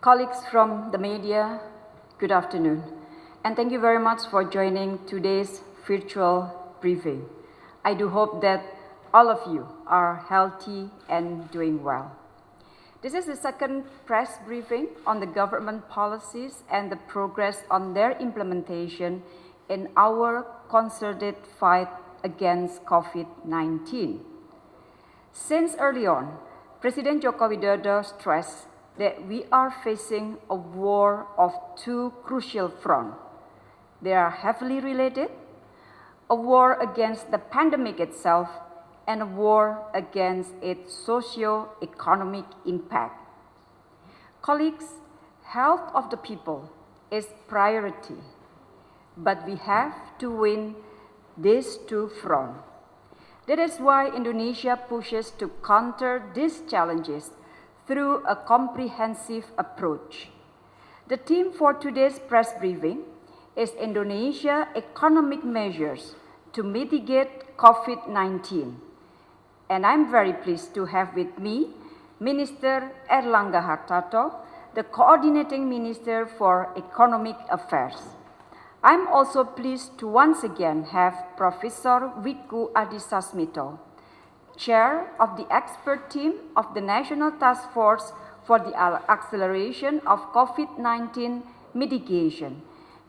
Colleagues from the media, good afternoon. And thank you very much for joining today's virtual briefing. I do hope that all of you are healthy and doing well. This is the second press briefing on the government policies and the progress on their implementation in our concerted fight against COVID-19. Since early on, President Joko Widodo stressed that we are facing a war of two crucial fronts. They are heavily related, a war against the pandemic itself and a war against its socio-economic impact. Colleagues, health of the people is priority, but we have to win these two fronts. That is why Indonesia pushes to counter these challenges through a comprehensive approach. The theme for today's press briefing is Indonesia economic measures to mitigate COVID-19. And I'm very pleased to have with me Minister Erlangga Hartarto, the Coordinating Minister for Economic Affairs. I'm also pleased to once again have Professor Wiku Adhisasmito, chair of the expert team of the National Task Force for the Acceleration of COVID-19 Mitigation.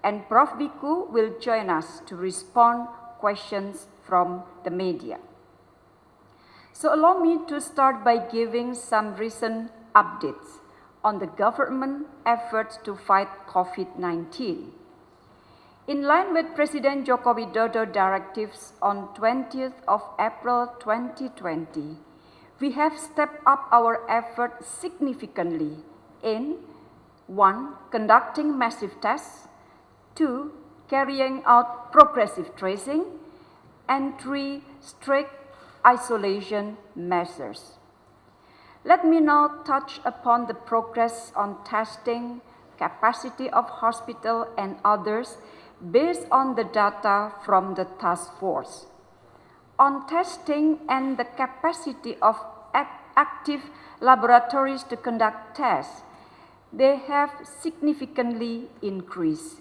And Prof. Wiku will join us to respond questions from the media. So allow me to start by giving some recent updates on the government efforts to fight COVID-19. In line with President Joko Widodo directives on 20th of April 2020, we have stepped up our effort significantly in 1. Conducting massive tests 2. Carrying out progressive tracing and 3. Strict isolation measures. Let me now touch upon the progress on testing, capacity of hospital and others based on the data from the task force. On testing and the capacity of active laboratories to conduct tests, they have significantly increased.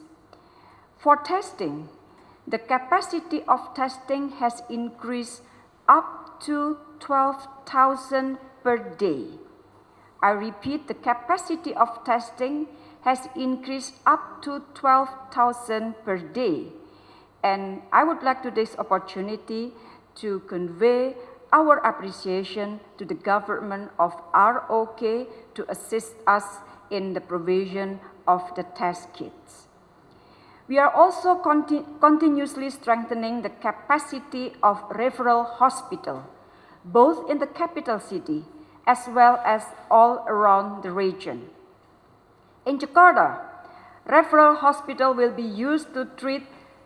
For testing, the capacity of testing has increased up to 12,000 per day. I repeat, the capacity of testing has increased up to 12,000 per day. And I would like to this opportunity to convey our appreciation to the government of ROK to assist us in the provision of the test kits. We are also conti continuously strengthening the capacity of referral hospital, both in the capital city as well as all around the region. In Jakarta, referral hospital will be used to treat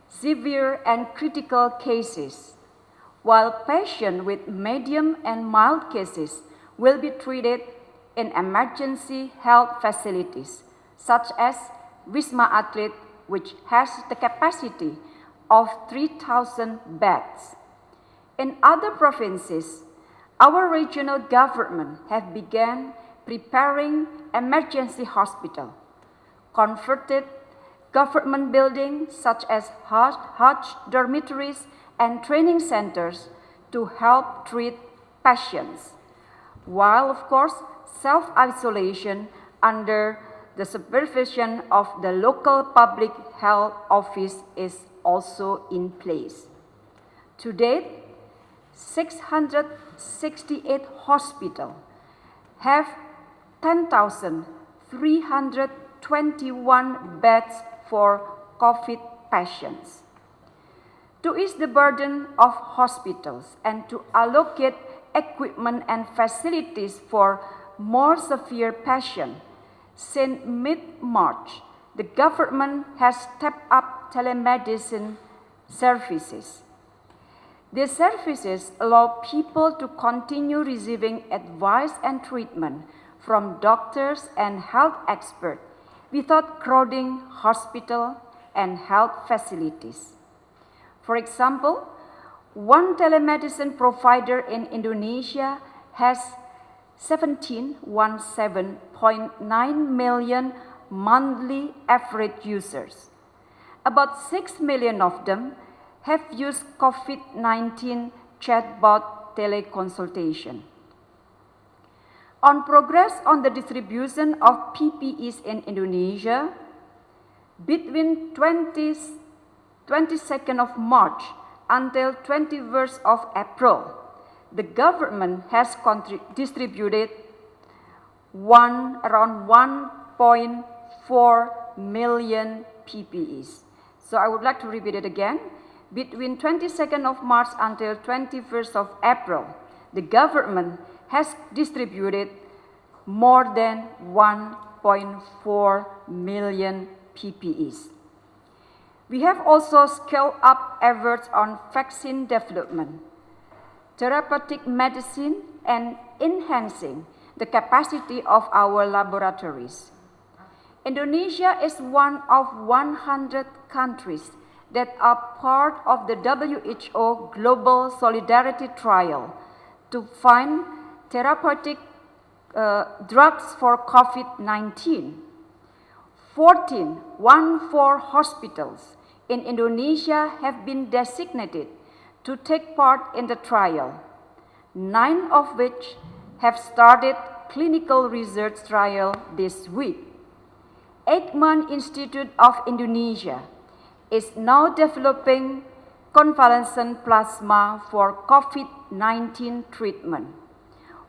severe and critical cases, while patients with medium and mild cases will be treated in emergency health facilities, such as Wisma Atlet, which has the capacity of 3,000 beds. In other provinces, our regional government have begun preparing emergency hospital, converted government buildings such as Hajj dormitories and training centers to help treat patients, while of course self-isolation under the supervision of the local public health office is also in place. To date, 668 hospitals have 10,321 beds for COVID patients. To ease the burden of hospitals and to allocate equipment and facilities for more severe patients, since mid-March, the government has stepped up telemedicine services. These services allow people to continue receiving advice and treatment from doctors and health experts without crowding hospital and health facilities. For example, one telemedicine provider in Indonesia has 17.9 million monthly average users. About 6 million of them have used COVID-19 chatbot teleconsultation. On progress on the distribution of PPEs in Indonesia, between 20, 22nd of March until 21st of April, the government has distributed one, around 1.4 million PPEs. So I would like to repeat it again. Between 22nd of March until 21st of April, the government has distributed more than 1.4 million PPEs. We have also scaled up efforts on vaccine development, therapeutic medicine, and enhancing the capacity of our laboratories. Indonesia is one of 100 countries that are part of the WHO Global Solidarity Trial to find therapeutic uh, drugs for COVID-19. 14, one four hospitals in Indonesia have been designated to take part in the trial, nine of which have started clinical research trial this week. Eijkman Institute of Indonesia is now developing convalescent plasma for COVID-19 treatment,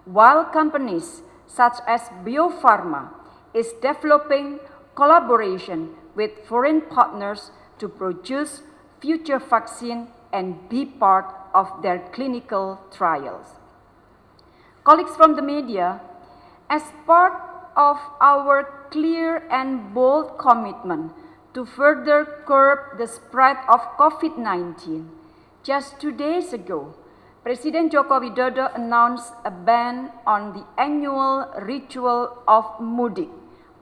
while companies such as Bio-Farma is developing collaboration with foreign partners to produce future vaccine and be part of their clinical trials. Colleagues from the media, as part of our clear and bold commitment to further curb the spread of COVID-19, just two days ago, President Joko Widodo announced a ban on the annual ritual of mudik,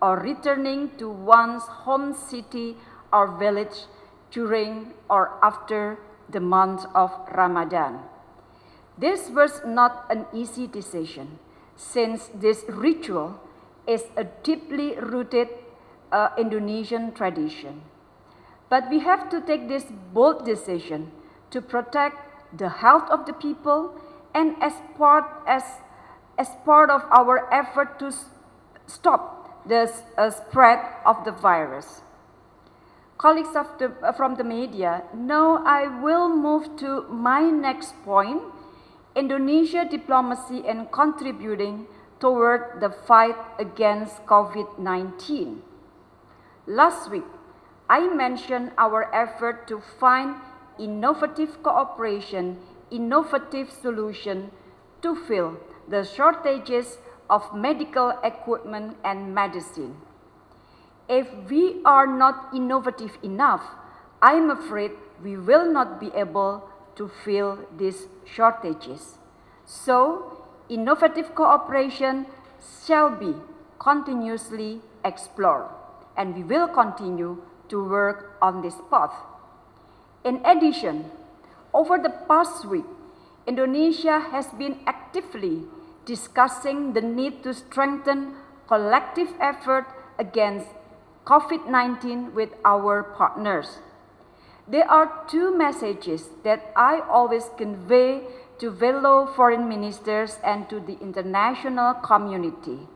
or returning to one's home city or village during or after the month of Ramadan. This was not an easy decision since this ritual is a deeply rooted uh, Indonesian tradition. But we have to take this bold decision to protect the health of the people and as part, as, as part of our effort to stop the uh, spread of the virus. Colleagues the, uh, from the media, now I will move to my next point, Indonesia diplomacy and contributing toward the fight against COVID-19. Last week, I mentioned our effort to find innovative cooperation, innovative solution to fill the shortages of medical equipment and medicine. If we are not innovative enough, I'm afraid we will not be able to fill these shortages. So, innovative cooperation shall be continuously explored, and we will continue to work on this path. In addition, over the past week, Indonesia has been actively discussing the need to strengthen collective effort against COVID-19 with our partners. There are two messages that I always convey to fellow foreign ministers and to the international community.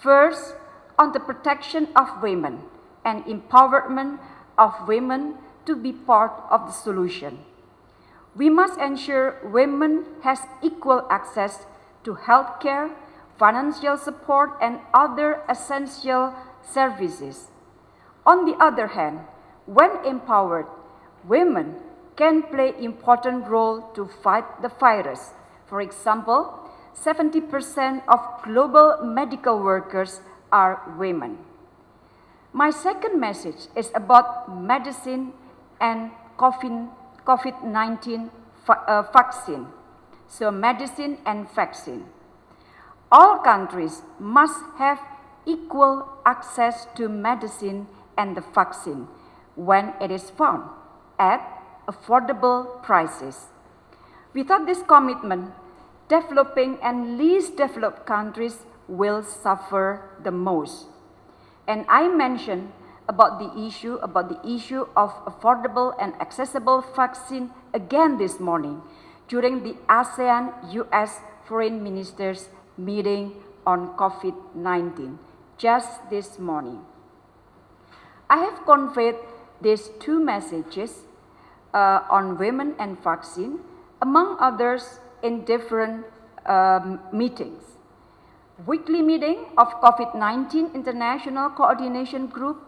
First, on the protection of women and empowerment of women to be part of the solution. We must ensure women has equal access to health care, financial support, and other essential services. On the other hand, when empowered, women can play important role to fight the virus. For example, 70% of global medical workers are women. My second message is about medicine and COVID-19 uh, vaccine. So medicine and vaccine. All countries must have equal access to medicine and the vaccine when it is found at affordable prices. Without this commitment, developing and least developed countries will suffer the most. And I mentioned about the issue, about the issue of affordable and accessible vaccine again this morning during the ASEAN-US Foreign Ministers meeting on COVID-19 just this morning. I have conveyed these two messages uh, on women and vaccine, among others in different um, meetings. Weekly meeting of COVID-19 International Coordination Group,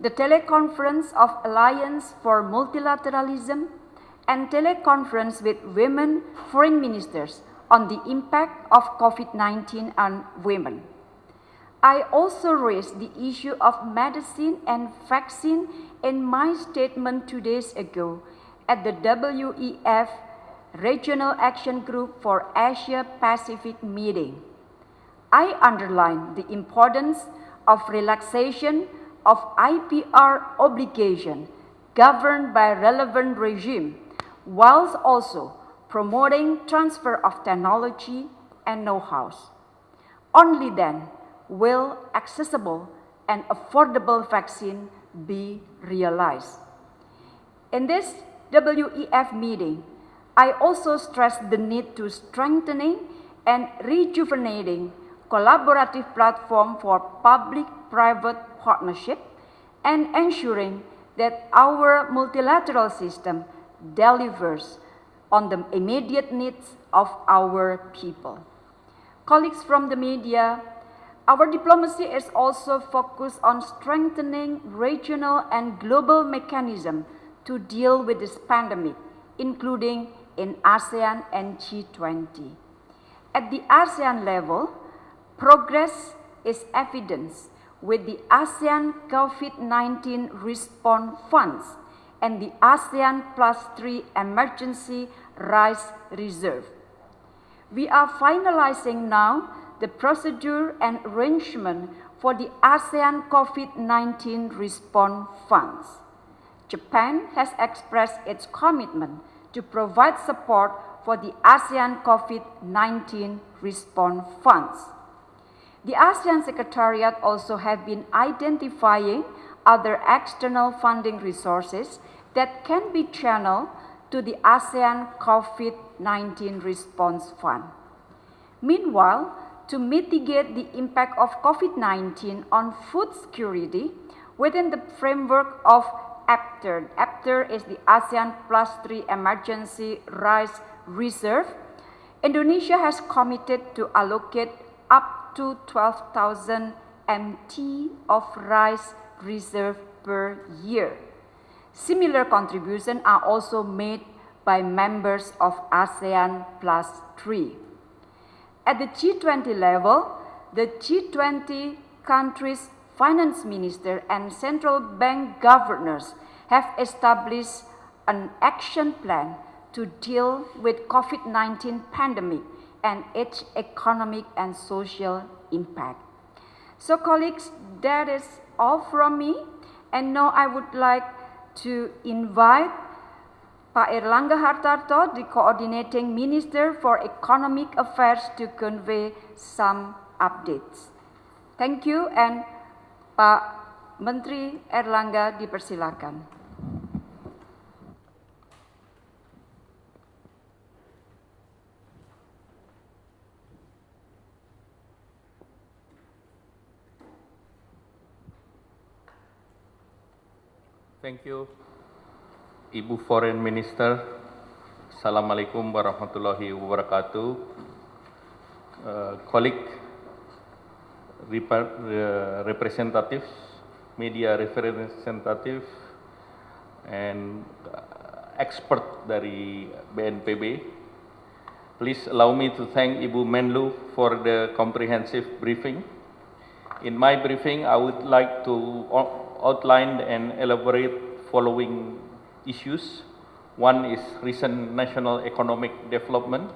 the teleconference of Alliance for Multilateralism, and teleconference with women foreign ministers on the impact of COVID-19 on women. I also raised the issue of medicine and vaccine in my statement two days ago at the WEF Regional Action Group for Asia Pacific meeting. I underlined the importance of relaxation of IPR obligation governed by relevant regime, whilst also promoting transfer of technology and know-hows. Only then will accessible and affordable vaccine be realized. In this WEF meeting, I also stressed the need to strengthening and rejuvenating collaborative platform for public-private partnership and ensuring that our multilateral system delivers on the immediate needs of our people. Colleagues from the media, our diplomacy is also focused on strengthening regional and global mechanisms to deal with this pandemic, including in ASEAN and G20. At the ASEAN level, progress is evidence with the ASEAN COVID-19 Response Funds and the ASEAN Plus 3 Emergency Rice Reserve. We are finalizing now the procedure and arrangement for the ASEAN COVID-19 Response Funds. Japan has expressed its commitment to provide support for the ASEAN COVID-19 Response Funds. The ASEAN Secretariat also have been identifying other external funding resources that can be channeled to the ASEAN COVID-19 Response Fund. Meanwhile, to mitigate the impact of COVID-19 on food security within the framework of APTERR. APTERR is the ASEAN Plus 3 Emergency Rice Reserve. Indonesia has committed to allocate up to 12,000 MT of rice reserve per year. Similar contributions are also made by members of ASEAN Plus 3. At the G20 level, the G20 countries' finance minister and central bank governors have established an action plan to deal with COVID-19 pandemic and its economic and social impact. So colleagues, that is all from me. And now I would like to invite Pak Erlangga Hartarto, the Coordinating Minister for Economic Affairs to convey some updates. Thank you and Pak Menteri Erlangga dipersilakan. Thank you, Ibu Foreign Minister. Assalamualaikum warahmatullahi wabarakatuh. Uh, colleague, uh, representatives, media representative, and uh, expert dari BNPB. Please allow me to thank Ibu Menlu for the comprehensive briefing. In my briefing, I would like to outlined and elaborate following issues. One is recent national economic development.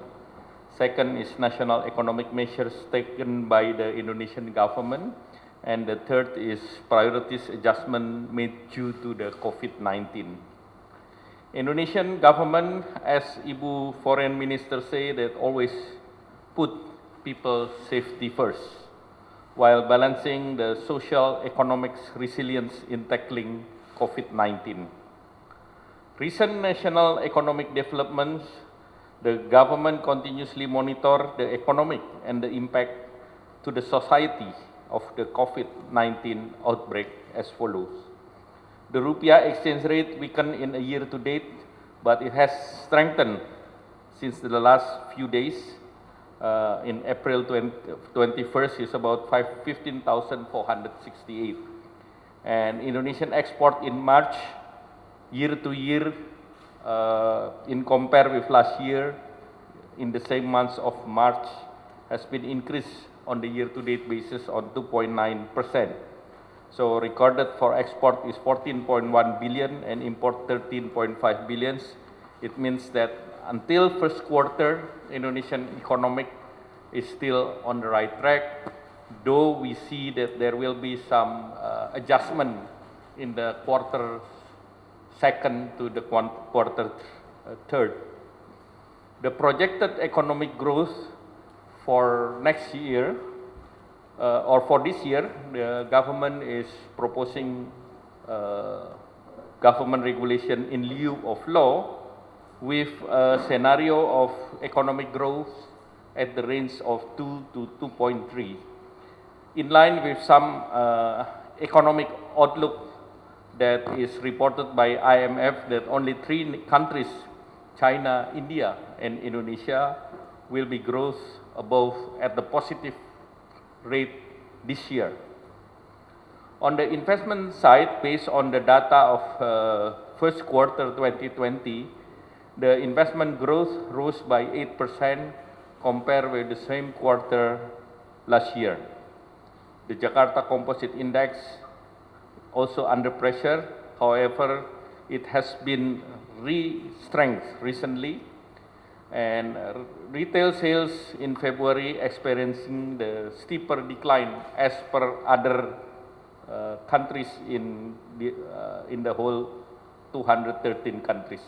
Second is national economic measures taken by the Indonesian government. And the third is priorities adjustment made due to the COVID-19. Indonesian government, as Ibu Foreign Minister say, that always put people safety first while balancing the social economic resilience in tackling COVID-19. Recent national economic developments, the government continuously monitor the economic and the impact to the society of the COVID-19 outbreak as follows. The rupiah exchange rate weakened in a year to date, but it has strengthened since the last few days. Uh, in April 20, 21st is about 15,468. And Indonesian export in March, year to year, uh, in compare with last year, in the same months of March, has been increased on the year-to-date basis on 2.9%. So recorded for export is 14.1 billion and import 13.5 billions. It means that until first quarter, Indonesian economic is still on the right track, though we see that there will be some uh, adjustment in the quarter second to the quarter uh, third. The projected economic growth for next year uh, or for this year, the government is proposing uh, government regulation in lieu of law with a scenario of economic growth at the range of 2 to 2.3. In line with some uh, economic outlook that is reported by IMF that only three countries, China, India, and Indonesia, will be growth above at the positive rate this year. On the investment side, based on the data of uh, first quarter 2020, the investment growth rose by 8% compared with the same quarter last year. The Jakarta Composite Index also under pressure, however, it has been re-strengthened recently and retail sales in February experiencing the steeper decline as per other uh, countries in the, uh, in the whole 213 countries.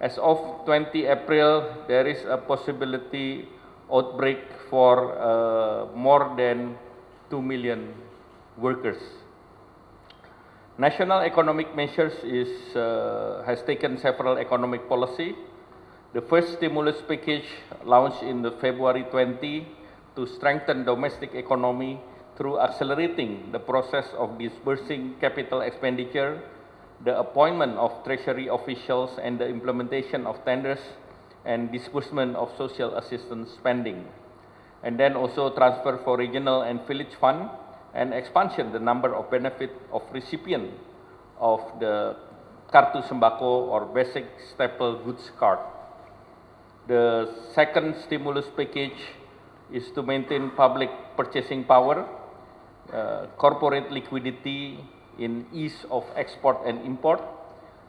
As of 20 April, there is a possibility outbreak for uh, more than 2 million workers. National economic measures is, uh, has taken several economic policy the first stimulus package launched in the February 20 to strengthen domestic economy through accelerating the process of disbursing capital expenditure, the appointment of treasury officials and the implementation of tenders and disbursement of social assistance spending. And then also transfer for regional and village fund and expansion the number of benefit of recipient of the Kartu Sembako or Basic Staple Goods Card. The second stimulus package is to maintain public purchasing power, uh, corporate liquidity in ease of export and import,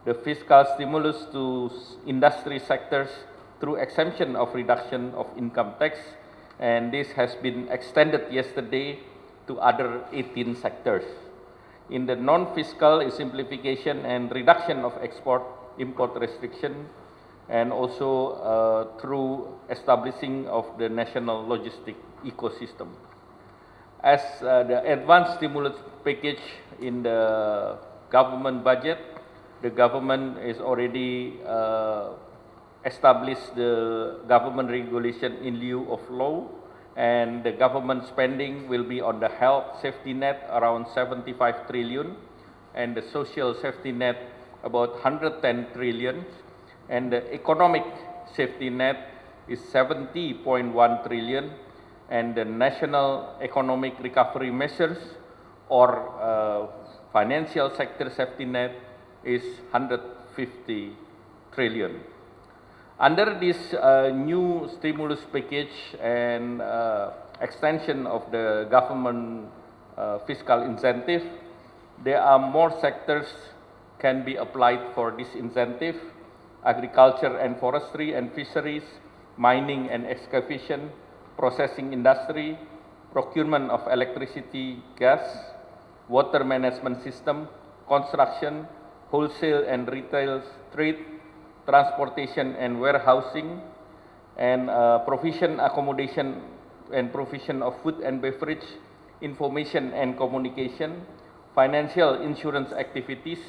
the fiscal stimulus to industry sectors through exemption of reduction of income tax, and this has been extended yesterday to other 18 sectors. In the non-fiscal simplification and reduction of export-import restriction and also uh, through establishing of the national logistic ecosystem. As uh, the advanced stimulus package in the government budget, the government is already uh, established the government regulation in lieu of law and the government spending will be on the health safety net around 75 trillion and the social safety net about 110 trillion and the economic safety net is 70.1 trillion and the national economic recovery measures or uh, financial sector safety net is 150 trillion. Under this uh, new stimulus package and uh, extension of the government uh, fiscal incentive, there are more sectors can be applied for this incentive agriculture and forestry and fisheries, mining and excavation, processing industry, procurement of electricity, gas, water management system, construction, wholesale and retail trade, transportation and warehousing, and uh, provision accommodation and provision of food and beverage, information and communication, financial insurance activities,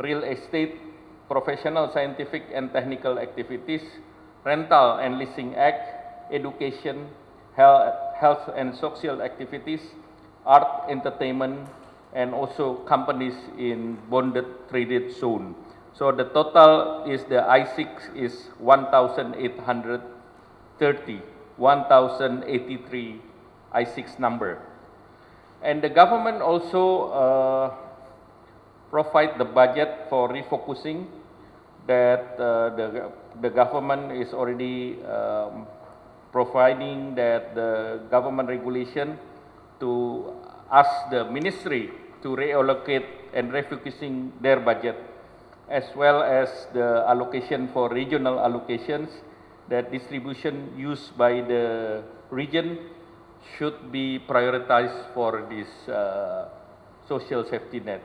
real estate, professional scientific and technical activities, rental and leasing act, education, health, and social activities, art, entertainment, and also companies in bonded traded zone. So the total is the I6 is 1,830, 1,083 I6 number. And the government also uh, provide the budget for refocusing that uh, the, the government is already um, providing that the government regulation to ask the ministry to reallocate and refocusing their budget as well as the allocation for regional allocations that distribution used by the region should be prioritized for this uh, social safety net.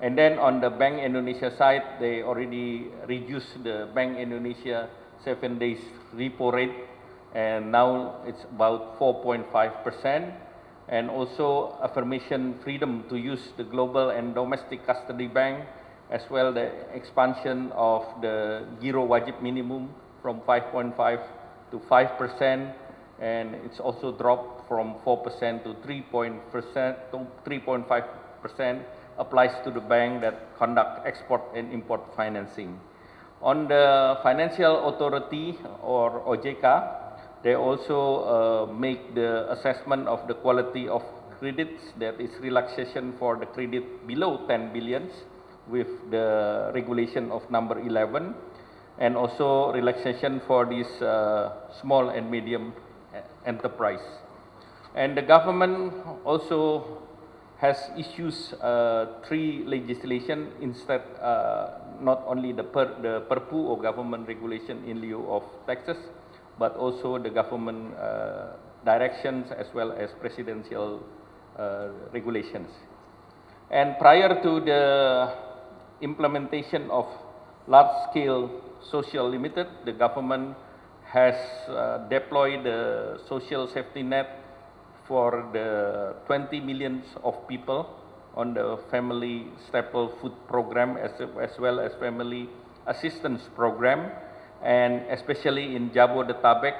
And then on the Bank Indonesia side, they already reduced the Bank Indonesia seven days repo rate, and now it's about 4.5 percent. And also affirmation freedom to use the global and domestic custody bank, as well the expansion of the Giro Wajib minimum from 5.5 to 5 percent, and it's also dropped from 4 percent to 3.5 percent applies to the bank that conduct export and import financing. On the financial authority or OJK, they also uh, make the assessment of the quality of credits that is relaxation for the credit below 10 billions with the regulation of number 11 and also relaxation for these uh, small and medium enterprise. And the government also has issues uh, three legislation instead uh, not only the per, the perpu or government regulation in lieu of taxes but also the government uh, directions as well as presidential uh, regulations. And prior to the implementation of large scale social limited the government has uh, deployed the social safety net for the 20 millions of people on the family staple food program as, as well as family assistance program and especially in Jabodetabek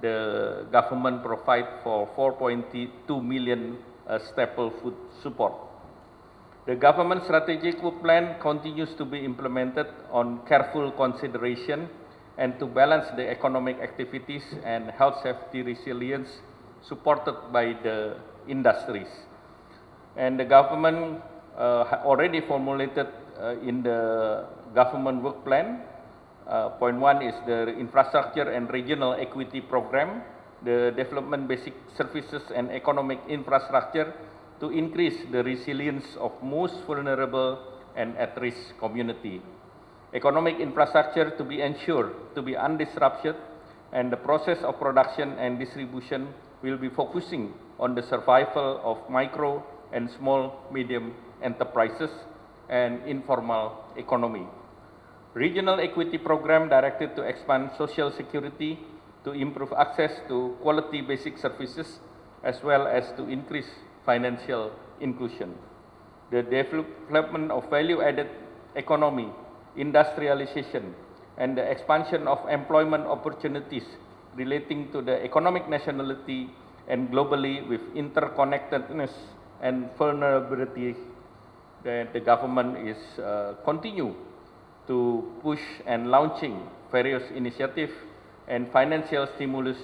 the government provide for 4.2 million uh, staple food support. The government strategic food plan continues to be implemented on careful consideration and to balance the economic activities and health safety resilience supported by the industries. And the government uh, already formulated uh, in the government work plan. Uh, point one is the infrastructure and regional equity program, the development basic services and economic infrastructure to increase the resilience of most vulnerable and at-risk community. Economic infrastructure to be ensured to be undisrupted and the process of production and distribution will be focusing on the survival of micro and small medium enterprises and informal economy. Regional equity program directed to expand social security to improve access to quality basic services as well as to increase financial inclusion. The development of value added economy, industrialization, and the expansion of employment opportunities relating to the economic nationality and globally with interconnectedness and vulnerability that the government is uh, continue to push and launching various initiatives and financial stimulus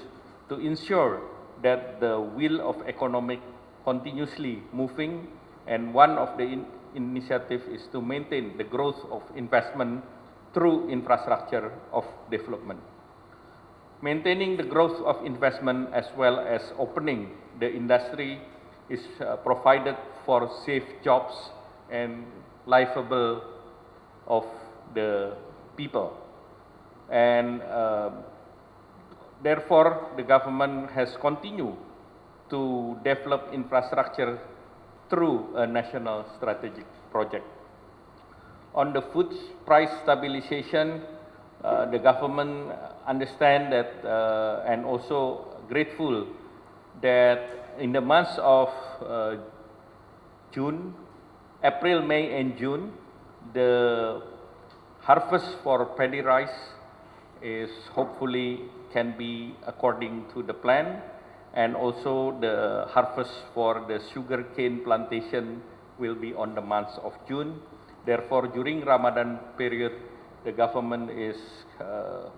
to ensure that the wheel of economic continuously moving and one of the in initiative is to maintain the growth of investment through infrastructure of development. Maintaining the growth of investment as well as opening the industry is uh, provided for safe jobs and livable of the people. And uh, therefore, the government has continued to develop infrastructure through a national strategic project. On the food price stabilization, uh, the government understand that uh, and also grateful that in the months of uh, June, April, May and June, the harvest for paddy rice is hopefully can be according to the plan and also the harvest for the sugarcane plantation will be on the months of June. Therefore, during Ramadan period, the government is uh,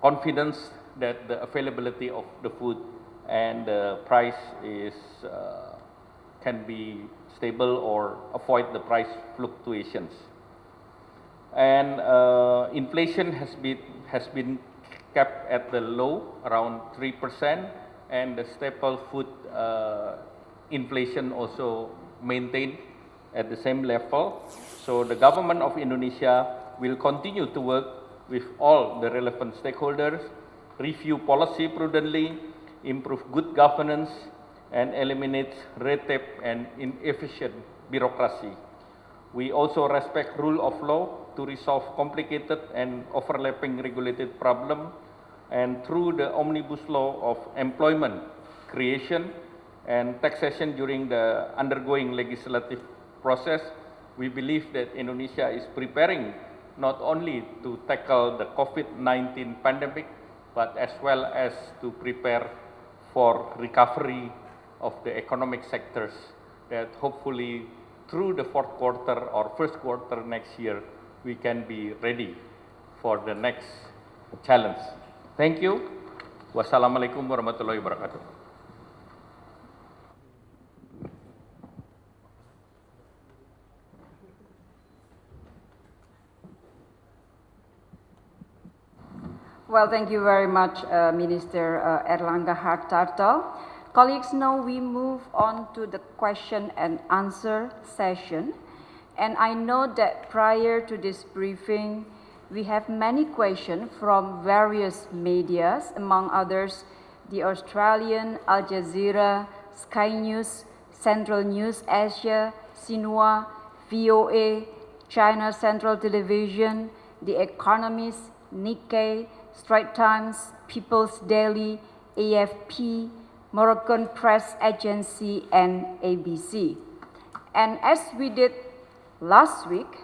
confident that the availability of the food and the price is uh, can be stable or avoid the price fluctuations. And uh, inflation has been has been kept at the low around 3% and the staple food uh, inflation also maintained at the same level. So the government of Indonesia will continue to work with all the relevant stakeholders, review policy prudently, improve good governance, and eliminate red tape and inefficient bureaucracy. We also respect rule of law to resolve complicated and overlapping regulated problem and through the omnibus law of employment creation and taxation during the undergoing legislative process, we believe that Indonesia is preparing not only to tackle the COVID-19 pandemic, but as well as to prepare for recovery of the economic sectors that hopefully through the fourth quarter or first quarter next year, we can be ready for the next challenge. Thank you. Wassalamualaikum warahmatullahi wabarakatuh. Well, thank you very much, uh, Minister uh, Erlangga Hartarto. Colleagues, now we move on to the question and answer session. And I know that prior to this briefing, we have many questions from various medias, among others, the Australian, Al Jazeera, Sky News, Channel News Asia, Xinhua, VOA, China Central Television, The Economist, Nikkei, Straits Times, People's Daily, AFP, Moroccan Press Agency, and ABC. And as we did last week,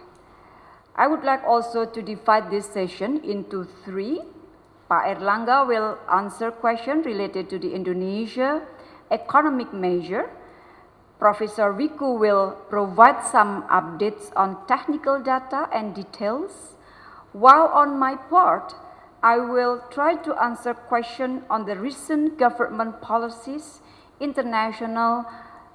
I would like also to divide this session into three. Pak Erlangga will answer questions related to the Indonesia economic measure. Professor Wiku will provide some updates on technical data and details. While on my part, I will try to answer questions on the recent government policies, international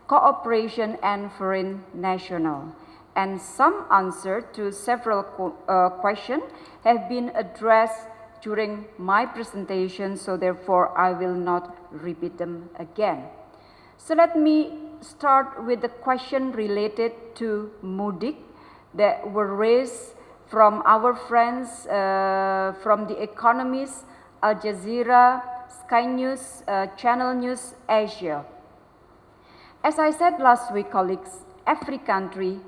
cooperation and foreign national. And some answers to several uh, questions have been addressed during my presentation, so therefore I will not repeat them again. So let me start with the question related to mudik that were raised from our friends uh, from The Economist, Al Jazeera, Sky News, uh, Channel News Asia. As I said last week, colleagues, every country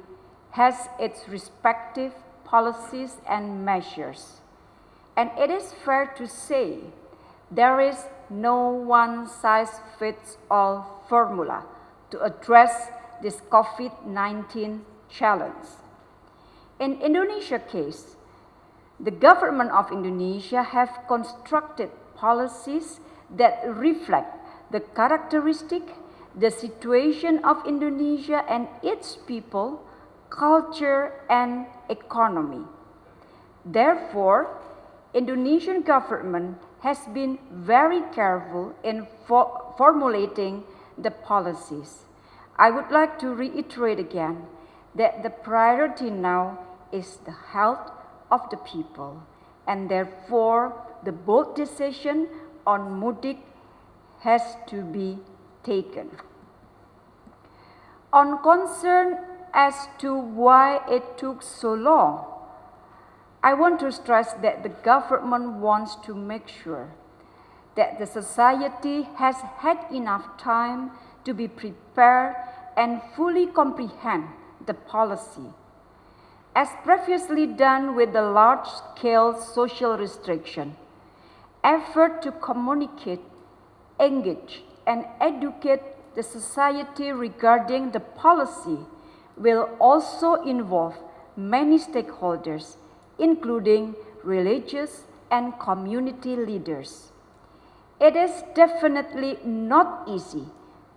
has its respective policies and measures. And it is fair to say there is no one size fits all formula to address this COVID-19 challenge. In Indonesia case, the government of Indonesia have constructed policies that reflect the characteristic, the situation of Indonesia and its people, culture and economy. Therefore, Indonesian government has been very careful in for formulating the policies. I would like to reiterate again that the priority now is the health of the people and therefore the bold decision on mudik has to be taken. On concern as to why it took so long, I want to stress that the government wants to make sure that the society has had enough time to be prepared and fully comprehend the policy. as previously done with the large-scale social restriction, effort to communicate, engage, and educate the society regarding the policy will also involve many stakeholders, including religious and community leaders. It is definitely not easy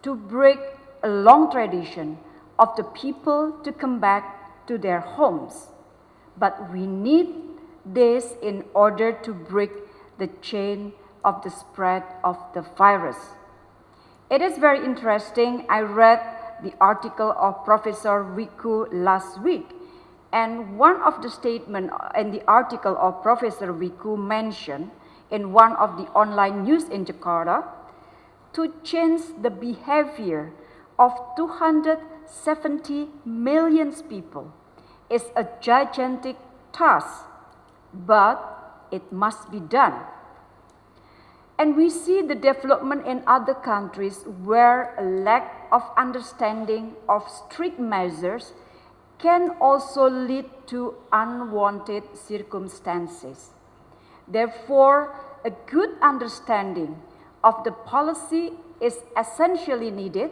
to break a long tradition of the people to come back to their homes, but we need this in order to break the chain of the spread of the virus. It is very interesting. I read the article of Professor Wiku last week, and one of the statement in the article of Professor Wiku mentioned in one of the online news in Jakarta to change the behavior of 270 million people is a gigantic task, but it must be done. And we see the development in other countries where a lack of understanding of strict measures can also lead to unwanted circumstances. Therefore, a good understanding of the policy is essentially needed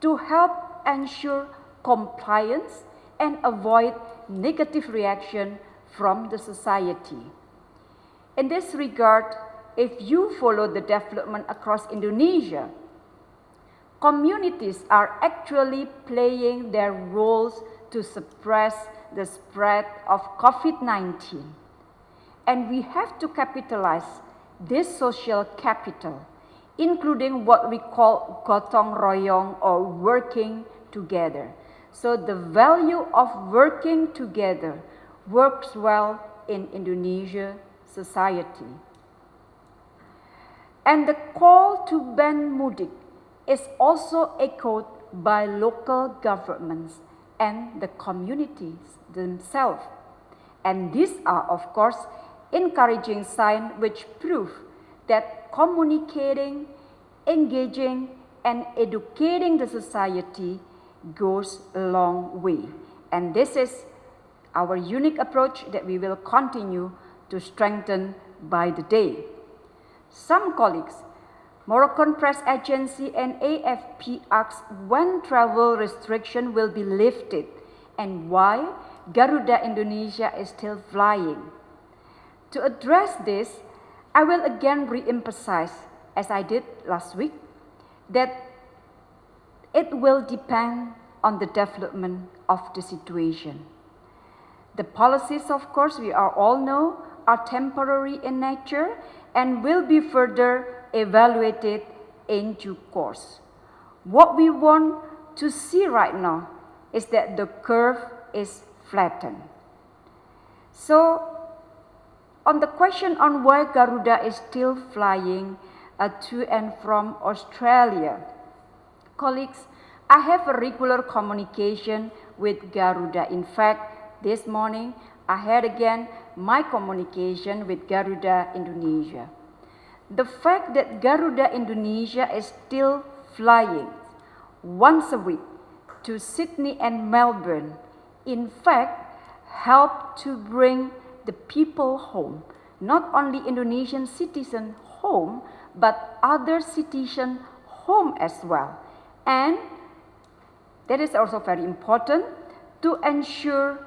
to help ensure compliance and avoid negative reaction from the society. In this regard, if you follow the development across Indonesia, communities are actually playing their roles to suppress the spread of COVID-19. And we have to capitalize this social capital, including what we call gotong royong or working together. So the value of working together works well in Indonesia society. And the call to ban mudik is also echoed by local governments and the communities themselves. And these are, of course, encouraging signs which prove that communicating, engaging, and educating the society goes a long way. And this is our unique approach that we will continue to strengthen by the day. Some colleagues Moroccan Press Agency and AFP asked when travel restriction will be lifted and why Garuda Indonesia is still flying. To address this, I will again re-emphasize, as I did last week, that it will depend on the development of the situation. The policies, of course, we are all know, are temporary in nature and will be further evaluated in due course. What we want to see right now is that the curve is flattened. So, on the question on why Garuda is still flying uh, to and from Australia, colleagues, I have a regular communication with Garuda. In fact, this morning I had again my communication with Garuda Indonesia. The fact that Garuda Indonesia is still flying once a week to Sydney and Melbourne, in fact, helped to bring the people home, not only Indonesian citizens home, but other citizens home as well. And that is also very important to ensure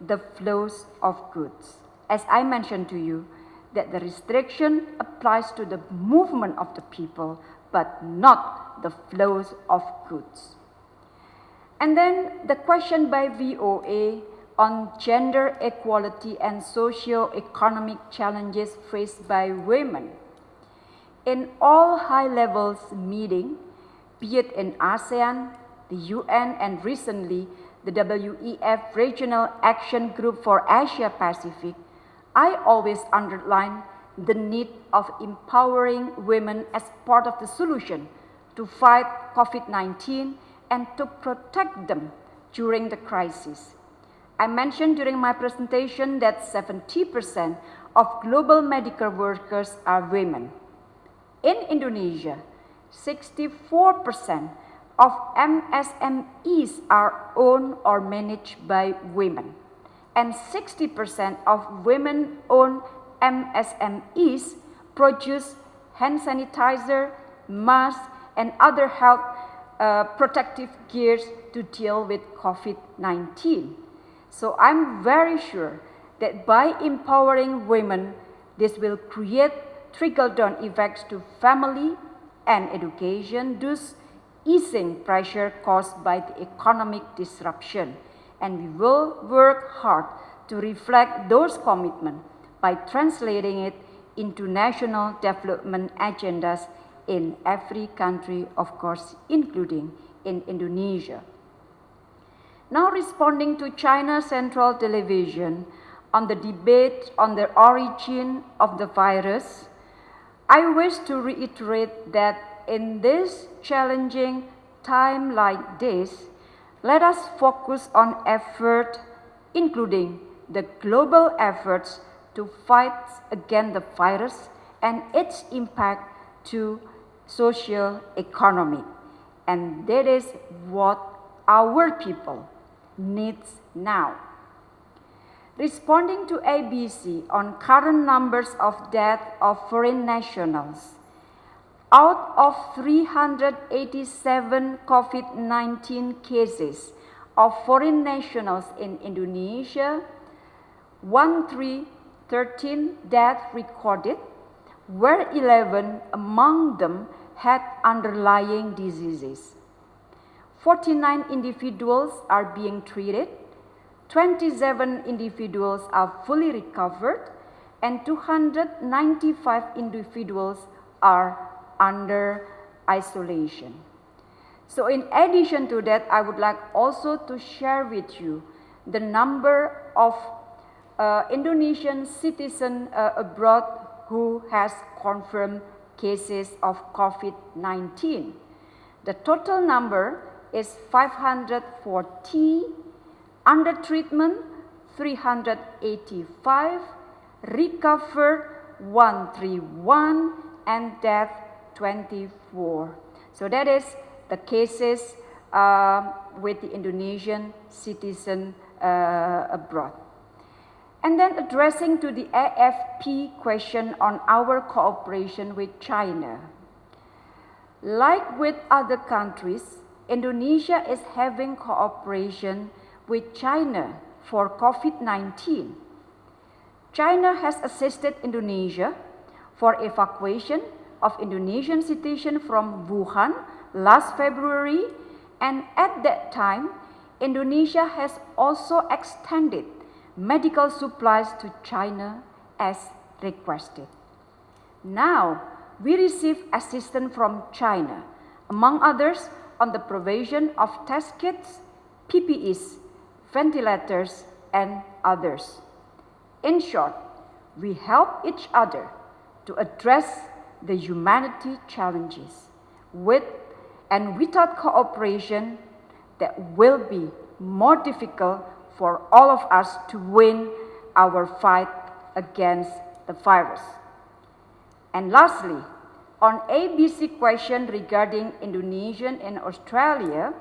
the flows of goods. As I mentioned to you, that the restriction applies to the movement of the people, but not the flows of goods. And then the question by VOA on gender equality and socio-economic challenges faced by women. In all high levels meeting, be it in ASEAN, the UN, and recently the WEF Regional Action Group for Asia Pacific, I always underline the need of empowering women as part of the solution to fight COVID-19 and to protect them during the crisis. I mentioned during my presentation that 70% of global medical workers are women. In Indonesia, 64% of MSMEs are owned or managed by women and 60% of women-owned MSMEs produce hand sanitizer, masks, and other health uh, protective gears to deal with COVID-19. So I'm very sure that by empowering women, this will create trickle-down effects to family and education, thus easing pressure caused by the economic disruption. And we will work hard to reflect those commitments by translating it into national development agendas in every country, of course, including in Indonesia. Now responding to China Central Television on the debate on the origin of the virus, I wish to reiterate that in this challenging time like this, let us focus on effort, including the global efforts to fight against the virus and its impact to social economy. And that is what our people needs now. Responding to ABC on current numbers of death of foreign nationals, out of 387 COVID-19 cases of foreign nationals in Indonesia, 1313 deaths recorded, where 11 among them had underlying diseases. 49 individuals are being treated, 27 individuals are fully recovered, and 295 individuals are under isolation. So in addition to that, I would like also to share with you the number of uh, Indonesian citizens uh, abroad who has confirmed cases of COVID-19. The total number is 540, under treatment 385, recovered 131, and death 24. So that is the cases uh, with the Indonesian citizen uh, abroad. And then addressing to the AFP question on our cooperation with China. Like with other countries, Indonesia is having cooperation with China for COVID-19. China has assisted Indonesia for evacuation of Indonesian citizens from Wuhan last February and at that time, Indonesia has also extended medical supplies to China as requested. Now, we receive assistance from China, among others on the provision of test kits, PPEs, ventilators, and others. In short, we help each other to address the humanity challenges with and without cooperation that will be more difficult for all of us to win our fight against the virus. And lastly, on ABC question regarding Indonesian and Australia,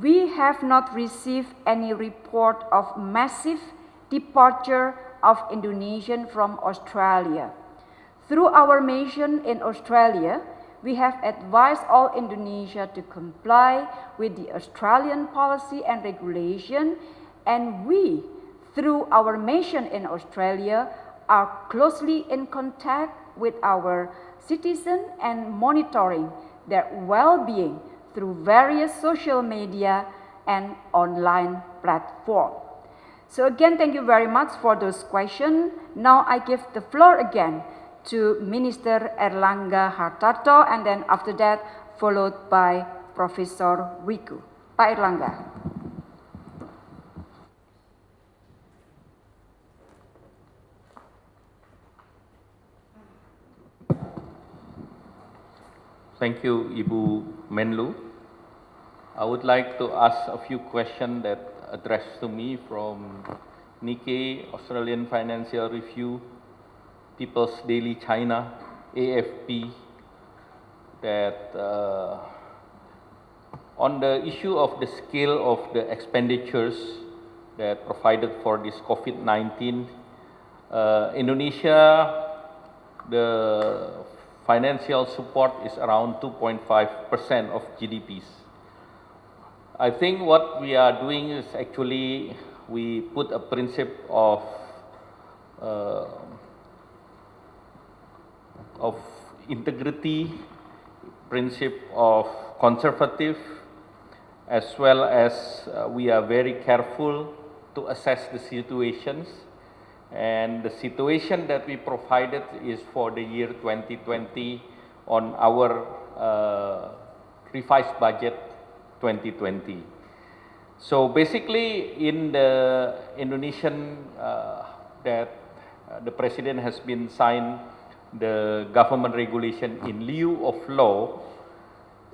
we have not received any report of massive departure of Indonesian from Australia. Through our mission in Australia, we have advised all Indonesia to comply with the Australian policy and regulation and we, through our mission in Australia, are closely in contact with our citizens and monitoring their well-being through various social media and online platforms. So again, thank you very much for those questions. Now I give the floor again to Minister Erlangga Hartarto and then after that followed by Professor Wiku. Pak Erlangga. Thank you, Ibu Menlu. I would like to ask a few questions that addressed to me from Nikkei, Australian Financial Review, People's Daily China, AFP, that uh, on the issue of the scale of the expenditures that provided for this COVID-19. Uh, Indonesia, the financial support is around 2.5% of GDPs. I think what we are doing is actually we put a principle of uh, of integrity, principle of conservative, as well as uh, we are very careful to assess the situations. And the situation that we provided is for the year 2020 on our uh, revised budget 2020. So basically in the Indonesian uh, that uh, the president has been signed the government regulation in lieu of law,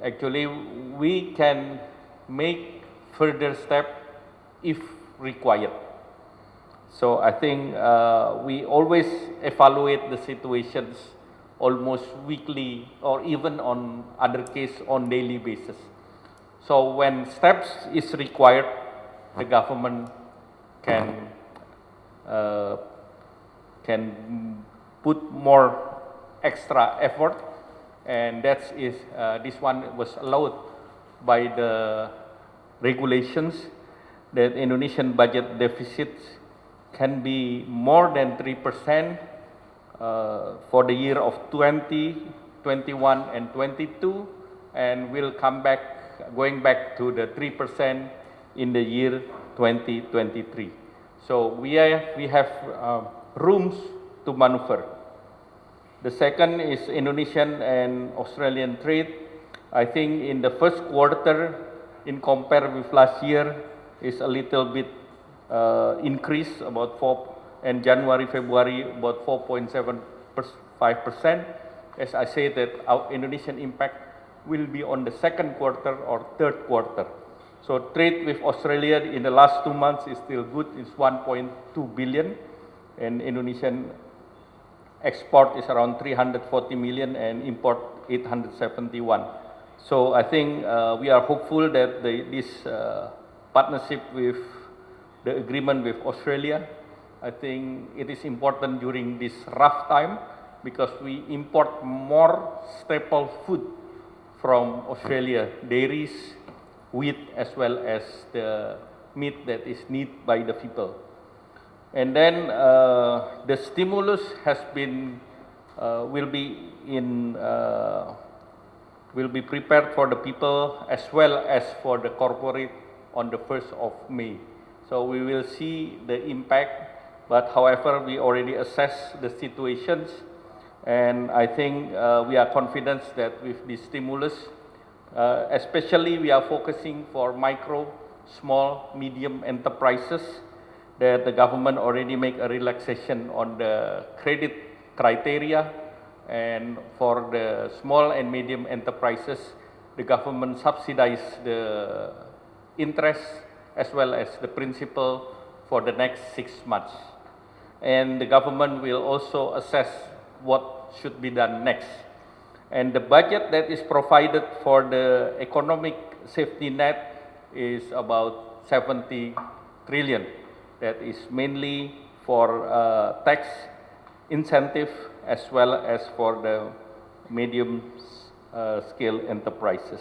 actually we can make further step if required. So I think uh, we always evaluate the situations almost weekly or even on other case on daily basis. So when steps is required, the government can uh, can put more extra effort, and that is uh, this one was allowed by the regulations that Indonesian budget deficits can be more than 3% uh, for the year of 20, 21 and 22 and will come back going back to the 3% in the year 2023. So we have, we have uh, rooms to maneuver. The second is Indonesian and Australian trade. I think in the first quarter, in compare with last year, is a little bit uh, increase about 4 and January, February about 4.75 percent. As I say that our Indonesian impact will be on the second quarter or third quarter. So trade with Australia in the last two months is still good. It's 1.2 billion, and Indonesian export is around 340 million and import 871. So I think uh, we are hopeful that the, this uh, partnership with the agreement with Australia, I think it is important during this rough time because we import more staple food from Australia, dairies, wheat, as well as the meat that is needed by the people. And then uh, the stimulus has been, uh, will be in, uh, will be prepared for the people as well as for the corporate on the 1st of May. So we will see the impact, but however, we already assess the situations and I think uh, we are confident that with this stimulus, uh, especially we are focusing for micro, small, medium enterprises, that the government already make a relaxation on the credit criteria and for the small and medium enterprises, the government subsidize the interest as well as the principal for the next six months. And the government will also assess what should be done next. And the budget that is provided for the economic safety net is about 70 trillion. That is mainly for uh, tax incentive as well as for the medium uh, scale enterprises.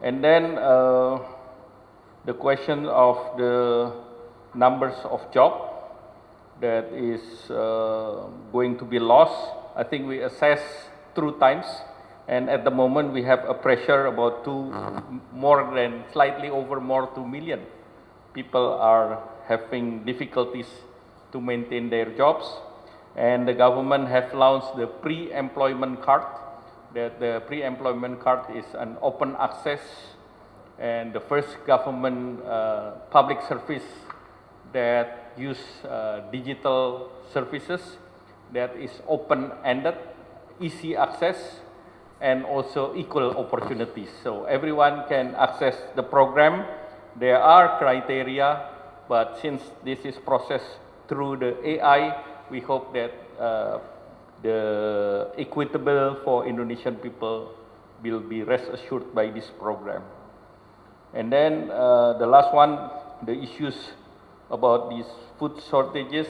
And then uh, the question of the numbers of job that is uh, going to be lost. I think we assess through times and at the moment we have a pressure about two, more than slightly over more 2 million people are having difficulties to maintain their jobs and the government have launched the pre-employment card that the pre-employment card is an open access and the first government uh, public service that use uh, digital services that is open-ended, easy access, and also equal opportunities. So everyone can access the program. There are criteria, but since this is processed through the AI, we hope that uh, the equitable for Indonesian people will be rest assured by this program. And then uh, the last one, the issues about these food shortages,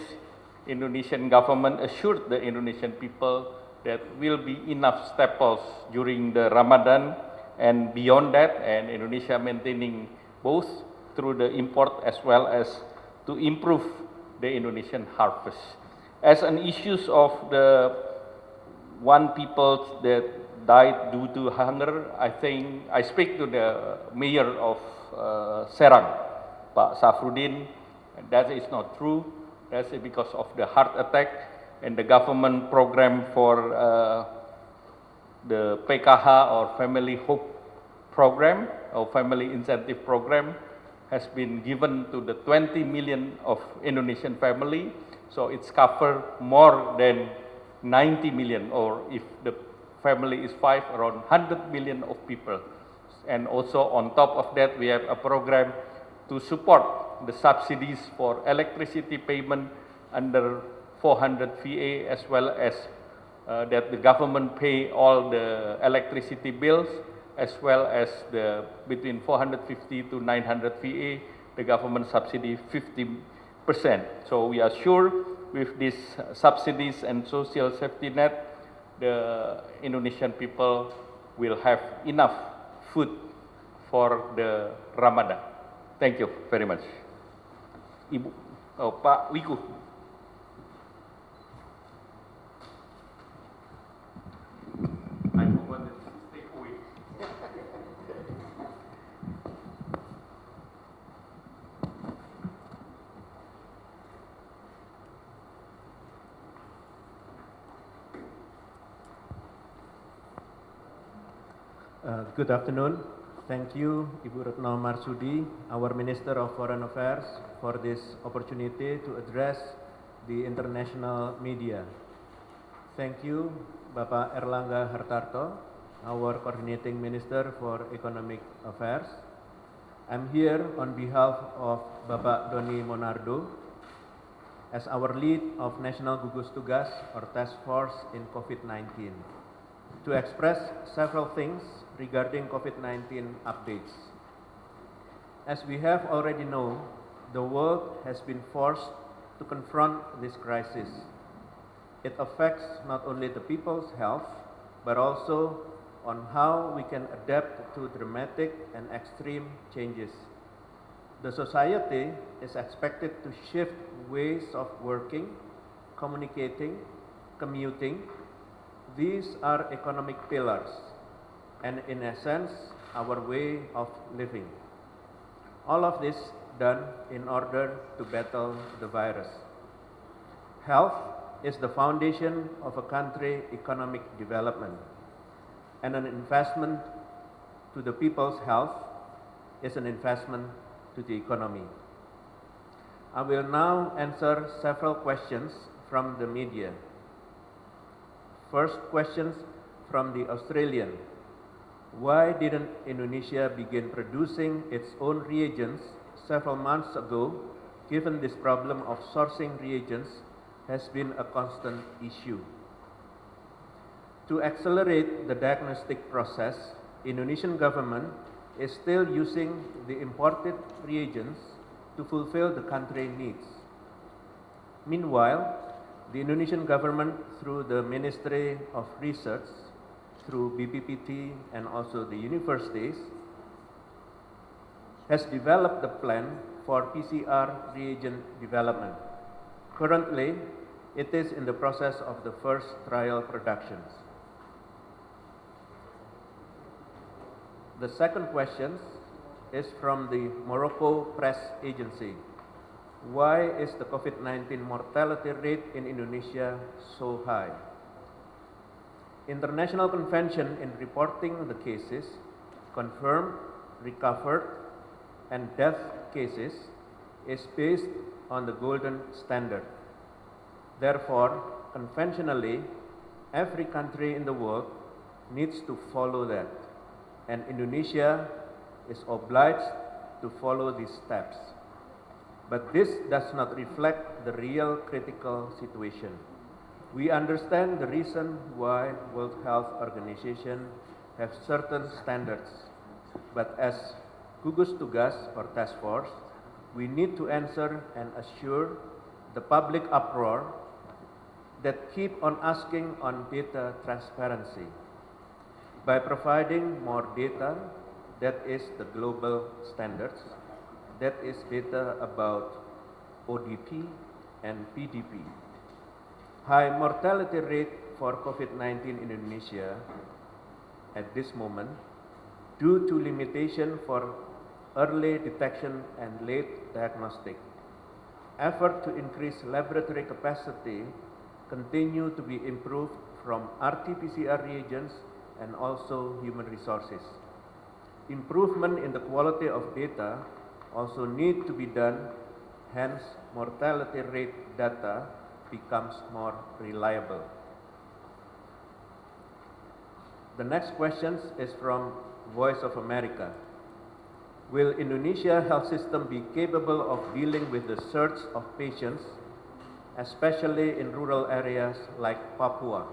Indonesian government assured the Indonesian people that will be enough staples during the Ramadan and beyond that, and Indonesia maintaining both through the import as well as to improve the Indonesian harvest. As an issues of the one people that died due to hunger, I think I speak to the mayor of uh, Serang, Pak Safrudin, that is not true. That's because of the heart attack and the government program for uh, the PKH or Family Hope program or Family Incentive program has been given to the 20 million of Indonesian family. So it's covered more than 90 million or if the family is five, around 100 million of people. And also on top of that, we have a program to support the subsidies for electricity payment under 400 VA as well as uh, that the government pay all the electricity bills as well as the between 450 to 900 VA, the government subsidy 50%. So we are sure with these subsidies and social safety net, the Indonesian people will have enough food for the Ramadan. Thank you very much. Ibu, oh, Pak Wiku. Good afternoon. Thank you, Ibu Retno Marsudi, our Minister of Foreign Affairs, for this opportunity to address the international media. Thank you, Bapak Erlangga Hartarto, our Coordinating Minister for Economic Affairs. I'm here on behalf of Bapak Doni Monardo as our lead of National Gugus Tugas or Task Force in COVID-19 to express several things regarding COVID-19 updates. As we have already known, the world has been forced to confront this crisis. It affects not only the people's health, but also on how we can adapt to dramatic and extreme changes. The society is expected to shift ways of working, communicating, commuting, these are economic pillars and in essence our way of living. All of this done in order to battle the virus. Health is the foundation of a country economic development and an investment to the people's health is an investment to the economy. I will now answer several questions from the media. First questions from the Australian. Why didn't Indonesia begin producing its own reagents several months ago, given this problem of sourcing reagents has been a constant issue? To accelerate the diagnostic process, Indonesian government is still using the imported reagents to fulfill the country needs. Meanwhile, the Indonesian government through the Ministry of Research, through BPPT and also the universities, has developed the plan for PCR reagent development. Currently, it is in the process of the first trial productions. The second question is from the Morocco Press Agency. Why is the COVID-19 mortality rate in Indonesia so high? International Convention in reporting the cases, confirmed, recovered, and death cases is based on the golden standard. Therefore, conventionally, every country in the world needs to follow that, and Indonesia is obliged to follow these steps. But this does not reflect the real critical situation. We understand the reason why World Health Organization have certain standards, but as gugus tugas or task force, we need to answer and assure the public uproar that keep on asking on data transparency by providing more data that is the global standards, that is data about ODP and PDP. High mortality rate for COVID-19 in Indonesia at this moment due to limitation for early detection and late diagnostic. Effort to increase laboratory capacity continue to be improved from RT-PCR reagents and also human resources. Improvement in the quality of data also need to be done, hence mortality rate data becomes more reliable. The next question is from Voice of America. Will Indonesia health system be capable of dealing with the surge of patients, especially in rural areas like Papua?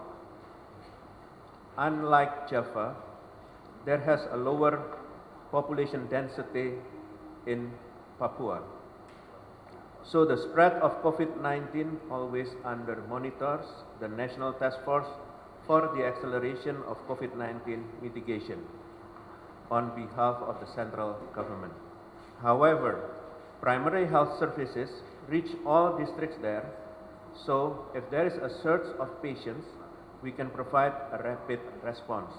Unlike Java, there has a lower population density in Papua. So the spread of COVID-19 always under monitors the National Task Force for the acceleration of COVID-19 mitigation on behalf of the central government. However, primary health services reach all districts there, so if there is a surge of patients, we can provide a rapid response.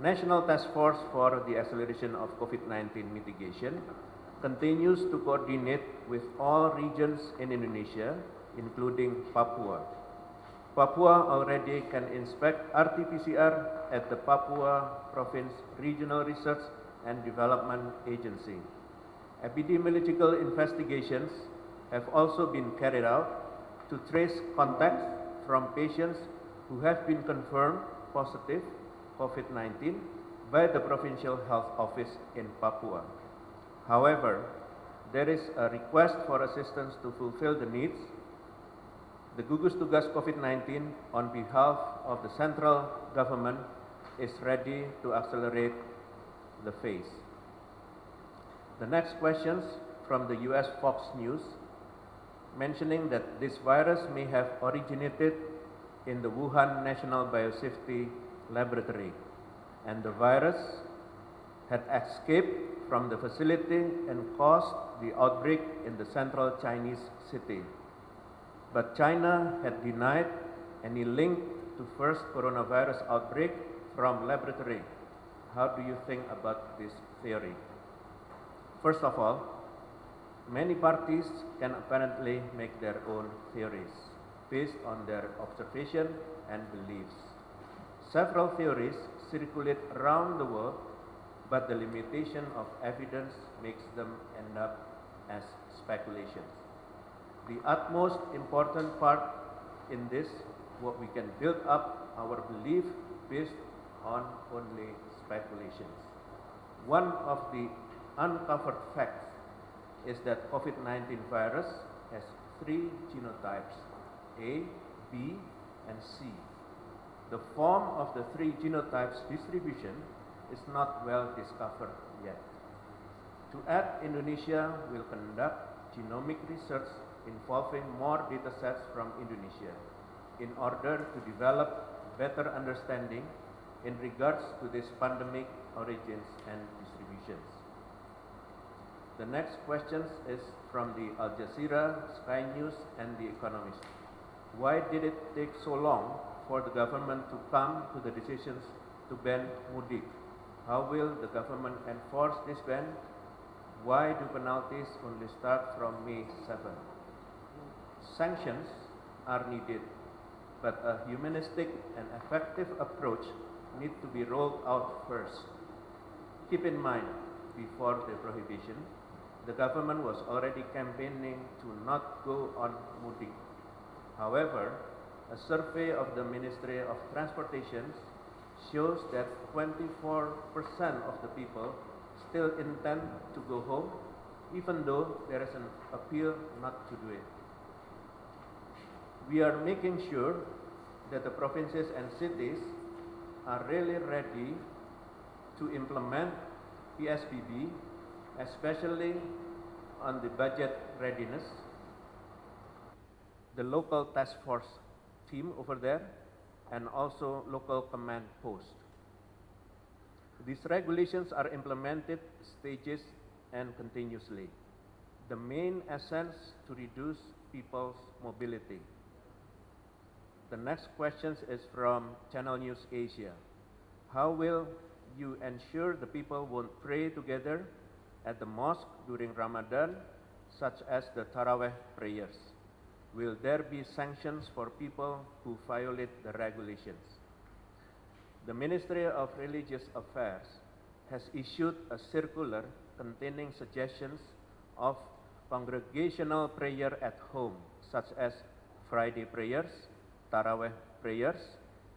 National Task Force for the Acceleration of COVID-19 Mitigation continues to coordinate with all regions in Indonesia, including Papua. Papua already can inspect RT-PCR at the Papua Province Regional Research and Development Agency. Epidemiological investigations have also been carried out to trace contacts from patients who have been confirmed positive COVID-19 by the Provincial Health Office in Papua. However, there is a request for assistance to fulfill the needs the Gugus Tugas COVID-19 on behalf of the central government is ready to accelerate the phase. The next questions from the US Fox News mentioning that this virus may have originated in the Wuhan National Biosafety Laboratory and the virus had escaped from the facility and caused the outbreak in the central Chinese city. But China had denied any link to first coronavirus outbreak from laboratory. How do you think about this theory? First of all, many parties can apparently make their own theories based on their observation and beliefs. Several theories circulate around the world, but the limitation of evidence makes them end up as speculations. The utmost important part in this, what we can build up our belief based on only speculations. One of the uncovered facts is that COVID-19 virus has three genotypes, A, B, and C. The form of the three genotypes distribution is not well discovered yet. To add, Indonesia will conduct genomic research involving more data sets from Indonesia in order to develop better understanding in regards to this pandemic origins and distributions. The next question is from the Al Jazeera, Sky News and The Economist. Why did it take so long for the government to come to the decisions to ban mudik? How will the government enforce this ban? Why do penalties only start from May 7? Sanctions are needed, but a humanistic and effective approach need to be rolled out first. Keep in mind, before the prohibition, the government was already campaigning to not go on mudik. However, a survey of the Ministry of Transportation shows that 24% of the people still intend to go home, even though there is an appeal not to do it. We are making sure that the provinces and cities are really ready to implement PSBB, especially on the budget readiness, the local task force team over there, and also local command post. These regulations are implemented stages and continuously. The main essence to reduce people's mobility. The next question is from Channel News Asia. How will you ensure the people won't pray together at the mosque during Ramadan, such as the Taraweh prayers? Will there be sanctions for people who violate the regulations? The Ministry of Religious Affairs has issued a circular containing suggestions of congregational prayer at home, such as Friday prayers, Taraweh prayers,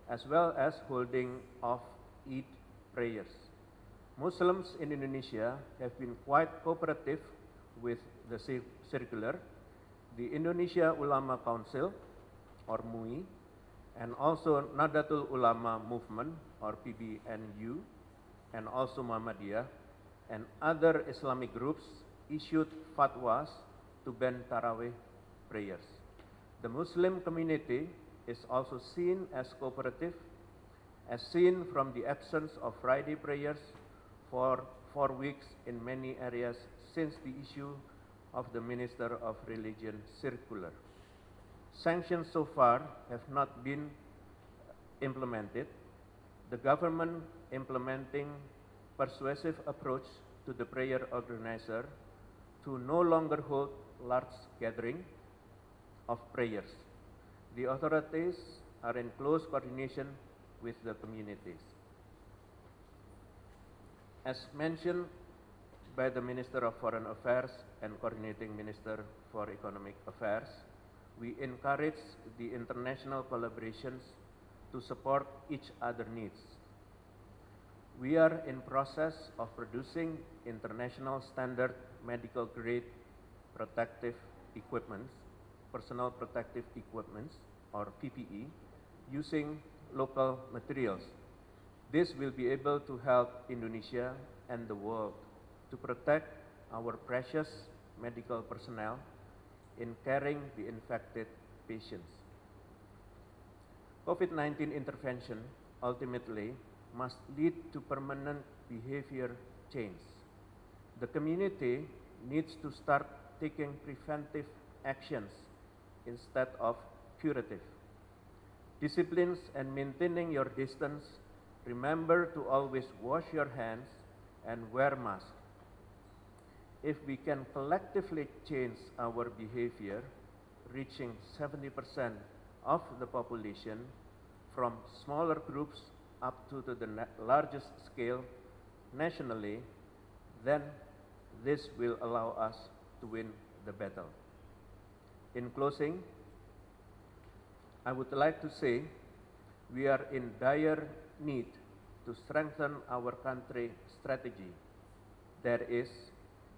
as well as holding of Eid prayers. Muslims in Indonesia have been quite cooperative with the circular. The Indonesia Ulama Council, or MUI, and also Nahdlatul Ulama Movement, or PBNU, and also Muhammadiyah, and other Islamic groups issued fatwas to ban Taraweh prayers. The Muslim community is also seen as cooperative, as seen from the absence of Friday prayers for four weeks in many areas since the issue of the Minister of Religion circular. Sanctions so far have not been implemented. The government implementing persuasive approach to the prayer organizer to no longer hold large gathering of prayers. The authorities are in close coordination with the communities. As mentioned by the Minister of Foreign Affairs and Coordinating Minister for Economic Affairs, we encourage the international collaborations to support each other needs. We are in process of producing international standard medical grade protective equipments, personal protective equipments or PPE using local materials. This will be able to help Indonesia and the world to protect our precious medical personnel in caring the infected patients. COVID-19 intervention ultimately must lead to permanent behavior change. The community needs to start taking preventive actions instead of curative. Disciplines and maintaining your distance. Remember to always wash your hands and wear mask. If we can collectively change our behavior, reaching 70% of the population from smaller groups up to the na- largest scale nationally, then this will allow us to win the battle. In closing, I would like to say we are in dire need to strengthen our country strategy. That is,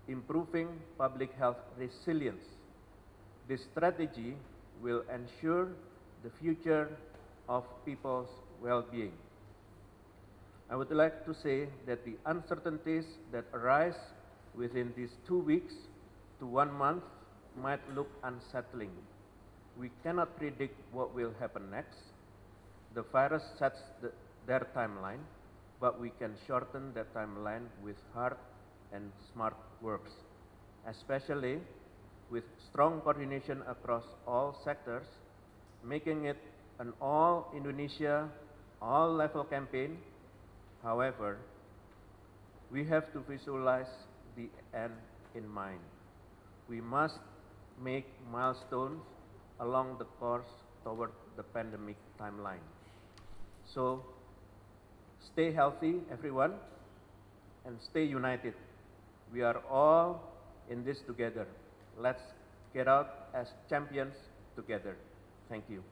improving public health resilience. This strategy will ensure the future of people's well-being. I would like to say that the uncertainties that arise within these two weeks to one month might look unsettling. We cannot predict what will happen next. The virus sets the, their timeline, but we can shorten that timeline with hard and smart works, especially with strong coordination across all sectors, making it an all Indonesia, all level campaign. However, we have to visualize the end in mind. We must make milestones along the course toward the pandemic timeline. So, stay healthy, everyone, and stay united. We are all in this together. Let's get out as champions together. Thank you.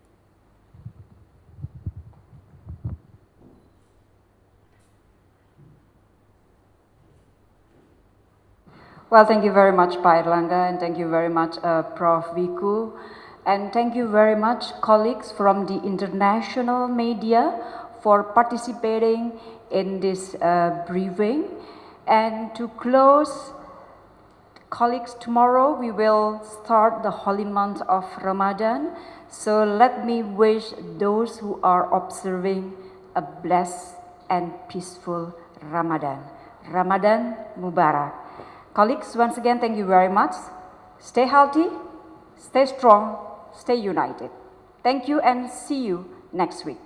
Well, thank you very much, Pak and thank you very much, uh, Prof. Wiku, and thank you very much, colleagues from the international media, for participating in this uh, briefing. And to close Colleagues, tomorrow we will start the holy month of Ramadan. So let me wish those who are observing a blessed and peaceful Ramadan. Ramadan Mubarak. Colleagues, once again, thank you very much. Stay healthy, stay strong, stay united. Thank you and see you next week.